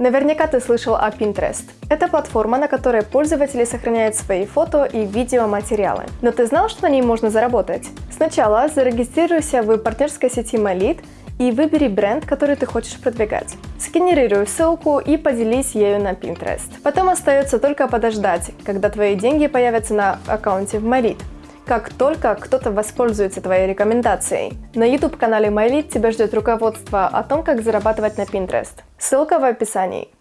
Наверняка ты слышал о Pinterest. Это платформа, на которой пользователи сохраняют свои фото и видеоматериалы. Но ты знал, что на ней можно заработать? Сначала зарегистрируйся в партнерской сети Malit и выбери бренд, который ты хочешь продвигать. Сгенерируй ссылку и поделись ею на Pinterest. Потом остается только подождать, когда твои деньги появятся на аккаунте в Malit как только кто-то воспользуется твоей рекомендацией. На YouTube-канале MyLead тебя ждет руководство о том, как зарабатывать на Pinterest. Ссылка в описании.